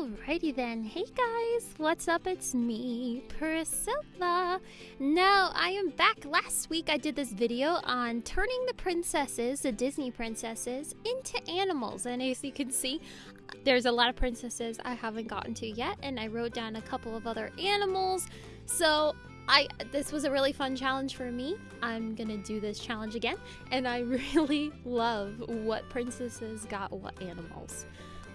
Alrighty then. Hey guys, what's up? It's me, Priscilla. Now, I am back. Last week I did this video on turning the princesses, the Disney princesses, into animals. And as you can see, there's a lot of princesses I haven't gotten to yet, and I wrote down a couple of other animals. So, I this was a really fun challenge for me. I'm gonna do this challenge again, and I really love what princesses got what animals.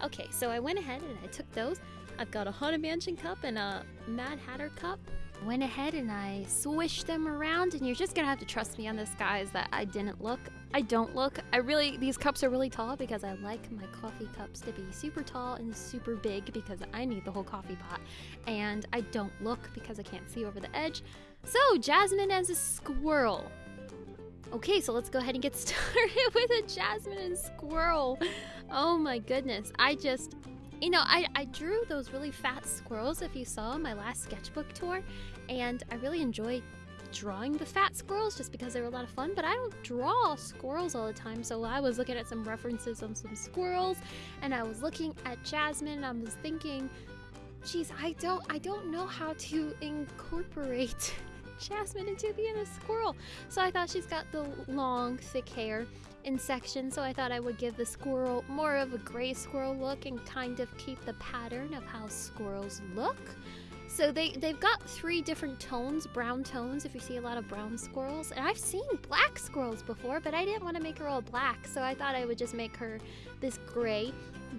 Okay, so I went ahead and I took those. I've got a Haunted Mansion cup and a Mad Hatter cup. Went ahead and I swished them around, and you're just gonna have to trust me on this, guys, that I didn't look. I don't look. I really, these cups are really tall because I like my coffee cups to be super tall and super big because I need the whole coffee pot. And I don't look because I can't see over the edge. So, Jasmine as a squirrel. Okay, so let's go ahead and get started with a Jasmine and squirrel. Oh my goodness. I just, you know, I, I drew those really fat squirrels if you saw my last sketchbook tour, and I really enjoyed drawing the fat squirrels just because they were a lot of fun, but I don't draw squirrels all the time. So I was looking at some references on some squirrels and I was looking at Jasmine and I was thinking, geez, I don't I don't know how to incorporate Jasmine into and a squirrel. So I thought she's got the long, thick hair in section, so I thought I would give the squirrel more of a gray squirrel look and kind of keep the pattern of how squirrels look. So they, they've got three different tones, brown tones, if you see a lot of brown squirrels. And I've seen black squirrels before, but I didn't want to make her all black, so I thought I would just make her this gray,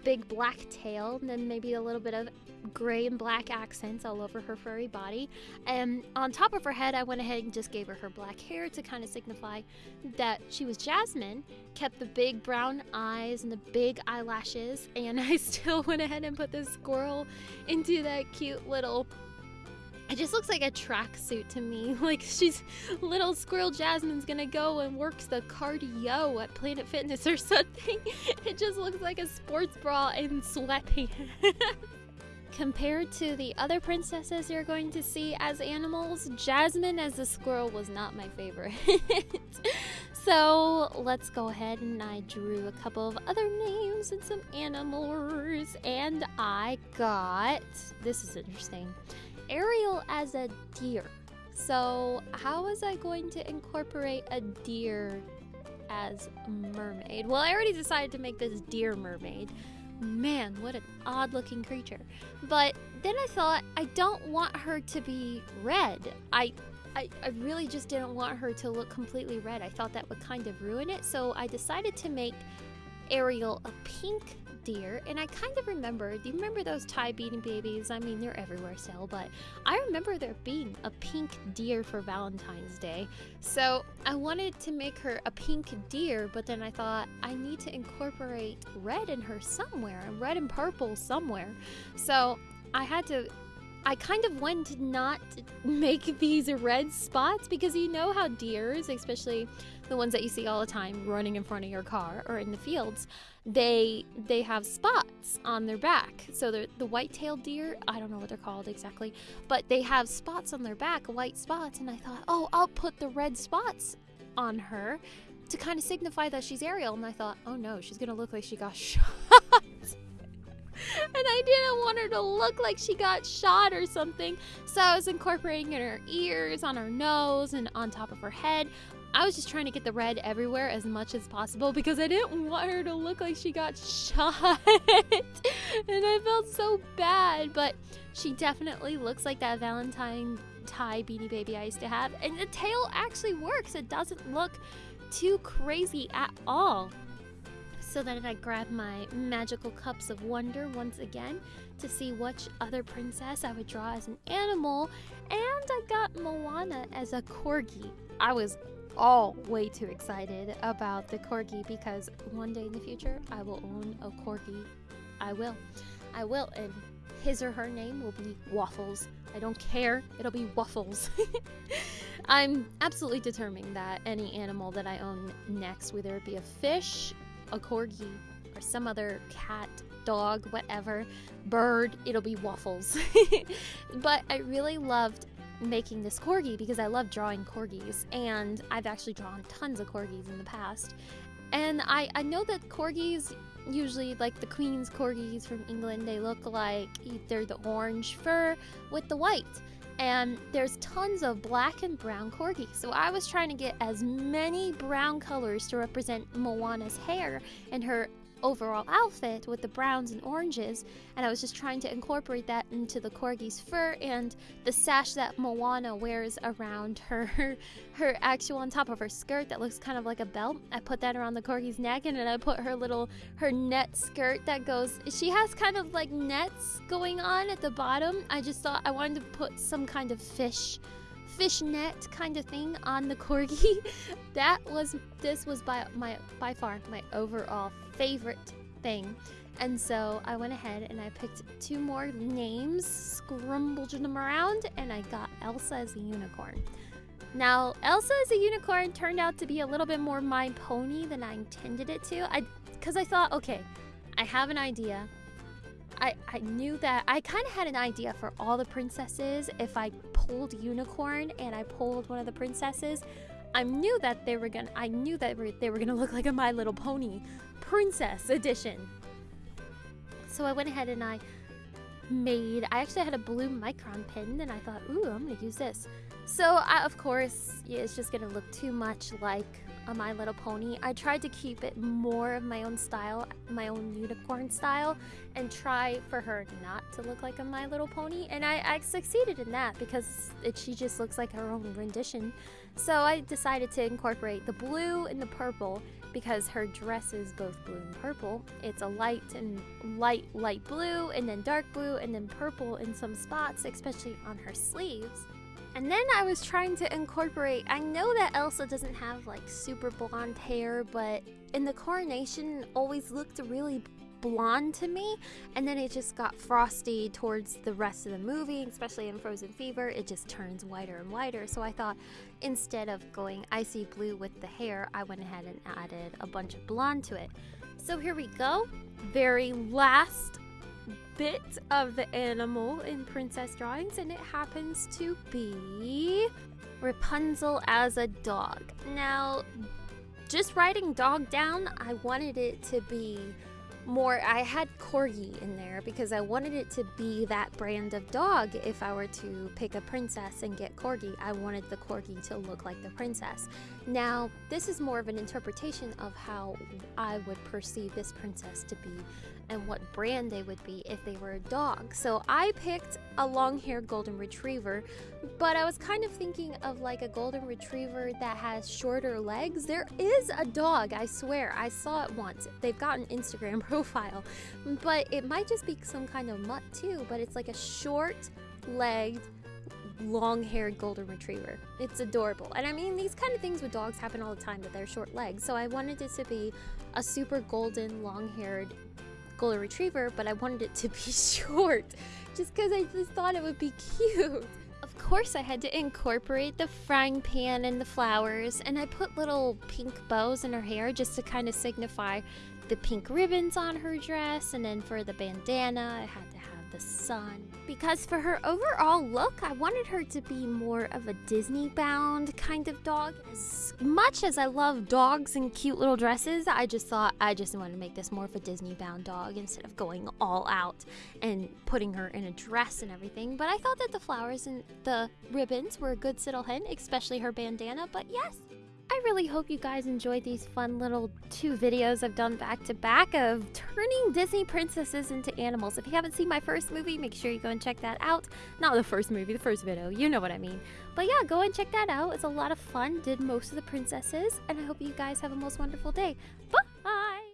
big black tail, and then maybe a little bit of gray and black accents all over her furry body. And on top of her head, I went ahead and just gave her her black hair to kind of signify that she was Jasmine, kept the big brown eyes and the big eyelashes, and I still went ahead and put this squirrel into that cute little it just looks like a tracksuit to me. Like she's little squirrel Jasmine's gonna go and works the cardio at Planet Fitness or something. It just looks like a sports bra and sweatpants. Compared to the other princesses you're going to see as animals, Jasmine as a squirrel was not my favorite. so let's go ahead and I drew a couple of other names and some animals, and I got this is interesting Ariel as a deer. So, how was I going to incorporate a deer as a mermaid? Well, I already decided to make this deer mermaid. Man, what an odd looking creature. But then I thought, I don't want her to be red. I, I, I really just didn't want her to look completely red. I thought that would kind of ruin it. So I decided to make Ariel a pink deer, and I kind of remember. Do you remember those Ty Beanie Babies? I mean, they're everywhere still, but I remember there being a pink deer for Valentine's Day. So I wanted to make her a pink deer, but then I thought I need to incorporate red in her somewhere, And red and purple somewhere. So I had to I kind of went to not make these red spots because you know how deers, especially the ones that you see all the time running in front of your car or in the fields, they they have spots on their back. So the the white-tailed deer, I don't know what they're called exactly, but they have spots on their back, white spots, and I thought, "Oh, I'll put the red spots on her to kind of signify that she's Ariel." And I thought, "Oh no, she's going to look like she got shot." To look like she got shot or something. So I was incorporating in her ears, on her nose, and on top of her head. I was just trying to get the red everywhere as much as possible because I didn't want her to look like she got shot. and I felt so bad, but she definitely looks like that Valentine Ty Beanie Baby I used to have. And the tail actually works. It doesn't look too crazy at all. So then I grabbed my magical cups of wonder once again to see which other princess I would draw as an animal, and I got Moana as a corgi. I was all way too excited about the corgi because one day in the future I will own a corgi. I will. I will, and his or her name will be Waffles. I don't care, it'll be Waffles. I'm absolutely determined that any animal that I own next, whether it be a fish, a corgi, or some other cat, dog, whatever, bird, it'll be Waffles. but I really loved making this corgi because I love drawing corgis, and I've actually drawn tons of corgis in the past. And I, I know that corgis usually like the Queen's corgis from England, they look like either the orange fur with the white. And there's tons of black and brown corgis. So I was trying to get as many brown colors to represent Moana's hair and her overall outfit with the browns and oranges, and I was just trying to incorporate that into the corgi's fur and the sash that Moana wears around her her actual on top of her skirt that looks kind of like a belt. I put that around the corgi's neck and then I put her little her net skirt that goes she has kind of like nets going on at the bottom. I just thought I wanted to put some kind of fish fishnet kind of thing on the corgi. that was this was by my by far my overall favorite thing. And so I went ahead and I picked two more names, scrambled them around, and I got Elsa as a unicorn. Now, Elsa as a unicorn turned out to be a little bit more my pony than I intended it to. I because I thought, okay, I have an idea. I, I knew that I kind of had an idea for all the princesses. If I pulled unicorn and I pulled one of the princesses, I knew that they were gonna. I knew that they were gonna look like a My Little Pony princess edition. So I went ahead and I made. I actually had a blue micron pin, and I thought, ooh, I'm gonna use this. So I, of course, yeah, it's just gonna look too much like a My Little Pony. I tried to keep it more of my own style, my own unicorn style, and try for her not to look like a My Little Pony. And I, I succeeded in that because it, she just looks like her own rendition. So I decided to incorporate the blue and the purple because her dress is both blue and purple. It's a light and light, light blue, and then dark blue, and then purple in some spots, especially on her sleeves. And then I was trying to incorporate, I know that Elsa doesn't have like super blonde hair, but in the coronation always looked really blonde to me. And then it just got frosty towards the rest of the movie especially in frozen fever it just turns whiter and whiter. So i thought instead of going icy blue with the hair i went ahead and added a bunch of blonde to it. So here we go. Very last bit of the animal in princess drawings, and it happens to be Rapunzel as a dog. Now, just writing dog down, I wanted it to be more I had corgi in there because I wanted it to be that brand of dog if I were to pick a princess and get corgi I wanted the corgi to look like the princess now this is more of an interpretation of how I would perceive this princess to be and what brand they would be if they were a dog. So I picked a long haired golden retriever, but I was kind of thinking of like a golden retriever that has shorter legs. There is a dog, I swear. I saw it once. They've got an Instagram profile, but it might just be some kind of mutt too, but it's like a short legged long haired golden retriever. It's adorable. And I mean, these kind of things with dogs happen all the time that they're short legs. So I wanted it to be a super golden, long haired golden retriever, but I wanted it to be short just because I just thought it would be cute. Of course, I had to incorporate the frying pan and the flowers, and I put little pink bows in her hair just to kind of signify the pink ribbons on her dress, and then for the bandana, I had to have the sun. Because for her overall look, I wanted her to be more of a Disney bound kind of dog. As much as I love dogs and cute little dresses, I just thought I just wanted to make this more of a Disney bound dog instead of going all out and putting her in a dress and everything. But I thought that the flowers and the ribbons were a good little hint, especially her bandana. But yes, I really hope you guys enjoyed these fun little two videos I've done back to back of turning Disney princesses into animals. If you haven't seen my first movie, make sure you go and check that out. Not the first movie, the first video, you know what I mean. But yeah, go and check that out. It's a lot of fun, did most of the princesses, and I hope you guys have a most wonderful day. Bye!